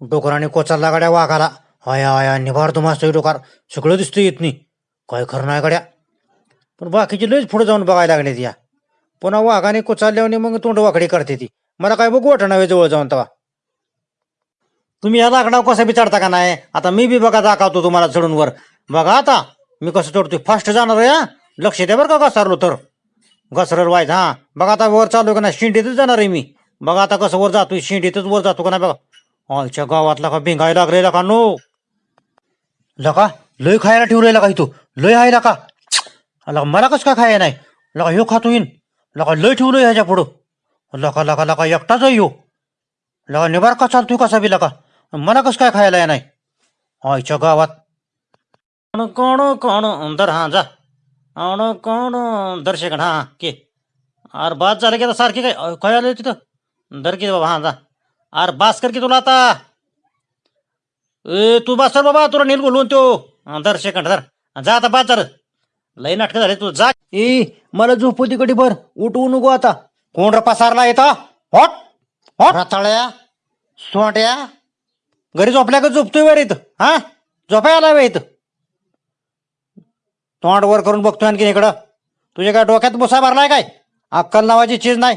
डोकराने कोचारला गाड्या वाघाला. आया आया निभार तुम्हाला डोकार. सगळं दिसतं येत नाही काय खरं नाही गाड्या. पण बाकीचे लईच पुढे जाऊन बघायला लागले या. पुन्हा वाघाने कोचारल्याने मग तोंड वाकडी करते ती. मला काय बघू वाटत नव्हे जवळ जाऊन तेव्हा तुम्ही या लाकडावर कसं बी चढता का नाही? आता मी बी बघा दाखवतो तुम्हाला चढून वर. बघा आता मी कसं चढतोय. फास्ट जाणार आहे लक्ष द्या बरं का घसरलो तर. घसरर व्हायचं हा? बघा आता वर चालू का नाही? शिंडीतच जाणार आहे मी. बघा आता कसं वर जातोय. शिंडीतच वर जातो का नाही बघा. आमच्या गावातला का भिंगायला लागलेला का नो? लका लय खायला ठेवलेला का इथं? लय आहे का लका मला कसं काय खाय नाही? लका ह्यो खातो येईन. लका लय ठेवलं ह्याच्या पुढं. लका लका लका एकटाच आहे ह्यो लका निबार का चालतोय कसा बी लका? मला कसं काय खायला नाही? आईच्या गावात. कोण कोण कोण दर हा जा. अण कोण दर्शक हा के. अरे बाद झालं की आता सारखी काय अ, आलं तिथं? दर की बाबा हा जा. अरे बास कर की तुला आता. ए तू बास कर बाबा तुला नील बोलवून तो दर सेकंड धर. जा आता झालं लई नाटक झाले तू जा. ए मला झोपू तिकडे बर उठवू नको आता. कोण रे पसारला येतं हॉट. हॉट. रताळ्या सोट्या घरी झोपल्या का झोपतोय वर इथं? हा? झोपाय आला वे इथं. तोंड वर करून बघतोय आणखी इकडं. तुझ्या काय डोक्यात बुसा भरलाय काय? अक्कल नावाची चीज नाही.